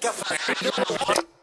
Café.